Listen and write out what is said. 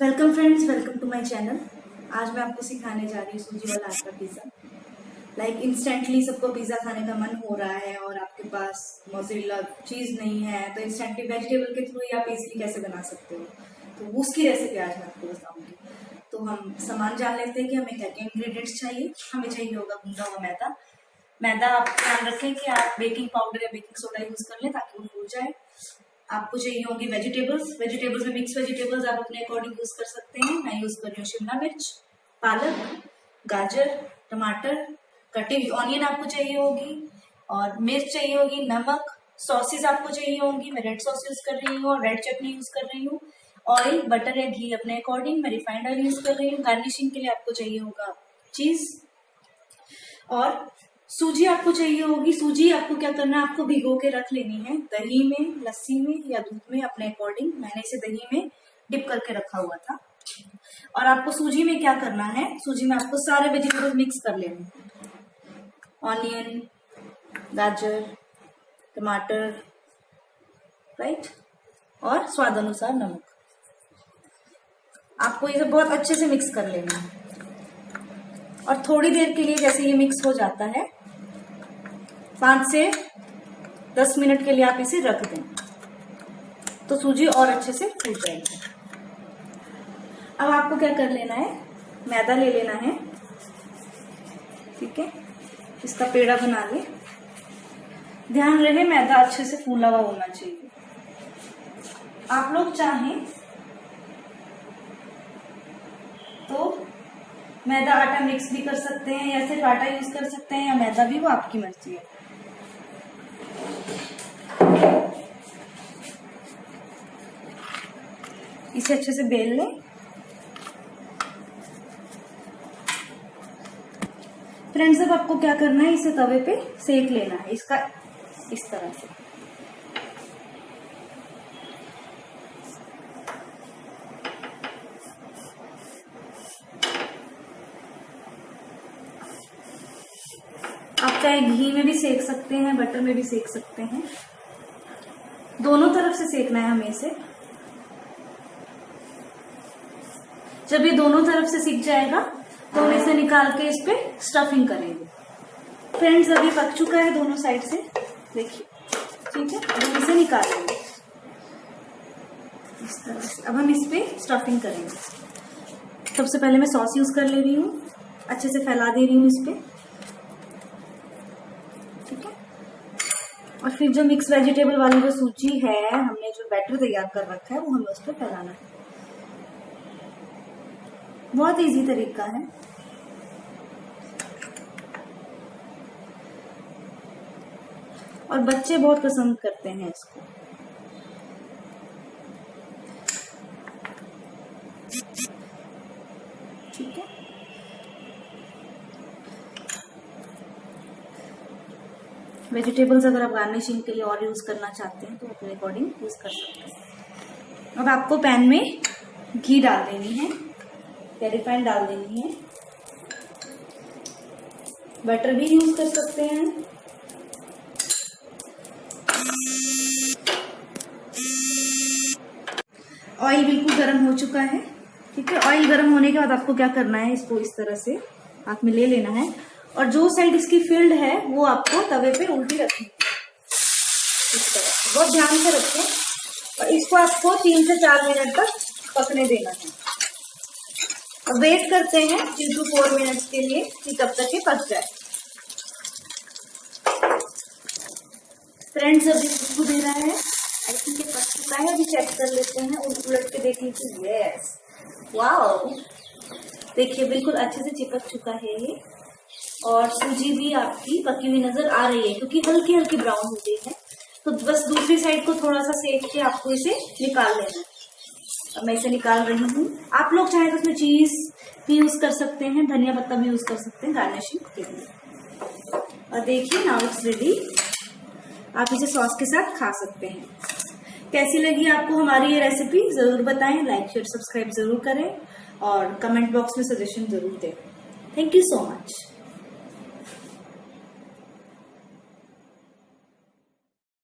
Welcome friends welcome to my channel आज मैं आपको सिखाने जा रही हूँ सूजी वाला आटा पिज़्ज़ा लाइक इंस्टेंटली सबको पिज़्ज़ा खाने का मन हो रहा है और आपके पास मोजिला चीज़ नहीं है तो इंस्टेंटली वेजिटेबल के थ्रू ही आप इजीली कैसे बना सकते हो? तो उसकी रेसिपी आज मैं आपको बताऊँगी। तो हम सामान जान लेते हैं कि हमें क्या क्या इंग्रेडिएंट्स चाहिए। हमें चाहिए होगा गूंदा हुआ मैदा। मैदा आप ध्यान रखें कि आप बेकिंग पाउडर या बेकिंग सोडा यूज़ कर लें ताकि वो फूल जाए। आपको चाहिए होंगे वेजिटेबल्स वेजिटेबल्स में मिक्स वेजिटेबल्स आप अपने अकॉर्डिंग यूज़ कर सकते हैं. मैं यूज़ कर रही हूँ शिमला मिर्च, पालक, गाजर, टमाटर, कटी हुई ऑनियन आपको चाहिए होगी और मिर्च चाहिए होगी, नमक सॉसेज आपको चाहिए होंगी. मैं रेड सॉस यूज़ कर रही हूँ और रेड चटनी यूज़ कर रही हूँ. ऑयल बटर या घी अपने अकॉर्डिंग मैं रिफाइंड ऑयल यूज़ कर रही हूँ. गार्निशिंग के लिए आपको चाहिए होगा चीज़ और सूजी आपको चाहिए होगी। सूजी आपको क्या करना है? आपको भिगो के रख लेनी है। दही में, लस्सी में या दूध में अपने अकॉर्डिंग मैंने इसे दही में डिप करके रखा हुआ था। और आपको सूजी में क्या करना है? सूजी में आपको सारे वेजिटेबल मिक्स कर लेने ऑनियन गाजर, टमाटर राइट और स्वाद अनुसार नमक। आपको ये बहुत अच्छे से मिक्स कर लेना है। और थोड़ी देर के लिए जैसे ये मिक्स हो जाता है पाँच से दस मिनट के लिए आप इसे रख दें। तो सूजी और अच्छे से फूट जाएगी। अब आपको क्या कर लेना है? मैदा ले लेना है। ठीक है? इसका पेड़ा बना ले ध्यान रहे, मैदा अच्छे से फूला हुआ होना चाहिए। आप लोग चाहें तो मैदा आटा मिक्स भी कर सकते हैं या सिर्फ़ आटा यूज़ कर सकते हैं या मैदा भी वो आपकी मर्ज़ी है। इसे अच्छे से बेल लें। फ्रेंड्स, अब आपको क्या करना है? इसे तवे पे सेक लेना है। इसका इस तरह से। आप चाहे घी में भी सेक सकते हैं, बटर में भी सेक सकते हैं। दोनों तरफ़ से सेकना है हमें इसे। जब ये दोनों तरफ़ से सीख जाएगा तो हम इसे निकाल के इस पे स्टफिंग करेंगे। फ्रेंड्स अभी पक चुका है दोनों साइड से। देखिए, ठीक है? अब हम इसे निकाल लेंगे इस तरह से। अब हम इस पे स्टफिंग करेंगे। सबसे पहले मैं सॉस यूज़ कर ले रही हूँ। अच्छे से फैला दे रही हूँ इस पे। ठीक है? और फिर जो मिक्स वेजिटेबल वाली जो सूची है, हमने जो बैटर तैयार कर रखा है, वो हमें उस पर फैलाना है। बहुत इजी तरीका है। और बच्चे बहुत पसंद करते हैं इसको। ठीक है? वेजिटेबल्स अगर आप गार्निशिंग के लिए और यूज़ करना चाहते हैं तो अपने अकॉर्डिंग यूज़ कर सकते हैं। अब आपको पैन में घी डाल देनी है। या रिफाइंड डाल देनी है। बटर भी यूज़ कर सकते हैं। ऑयल बिल्कुल गर्म हो चुका है, ठीक है? ऑयल गर्म होने के बाद आपको क्या करना है, इसको इस तरह से हाथ में ले लेना है। और जो साइड इसकी फ़ील्ड है, वो आपको तवे पे उल्टी रखनी इस तरह बहुत ध्यान से रखें। और इसको आपको तीन से चार मिनट तक पकने देना है। अब वेट करते हैं थ्री टू फोर मिनट्स के लिए कि तब तक ये पक जाए। फ्रेंड्स अभी खुशबू दे रहा है। आई थिंक ये पक चुका है, अभी चेक कर लेते हैं। उलट उलट के देख लीजिए यस वाओ देखिए, बिल्कुल अच्छे से चिपक चुका है ये। और सूजी भी आपकी पकी हुई नज़र आ रही है, क्योंकि हल्की हल्की ब्राउन हो गई है। तो बस दूसरी साइड को थोड़ा सा सेक के आपको इसे निकाल लेना है। अब मैं इसे निकाल रही हूँ। आप लोग चाहे तो उसमें चीज़ भी यूज़ कर सकते हैं, धनिया पत्ता भी यूज़ कर सकते हैं गार्निशिंग के लिए। और देखिए नाउ इट्स रेडी आप इसे सॉस के साथ खा सकते हैं। कैसी लगी आपको हमारी ये रेसिपी ज़रूर बताएँ लाइक शेयर सब्सक्राइब ज़रूर करें और कमेंट बॉक्स में सजेशन ज़रूर दें। Thank you so much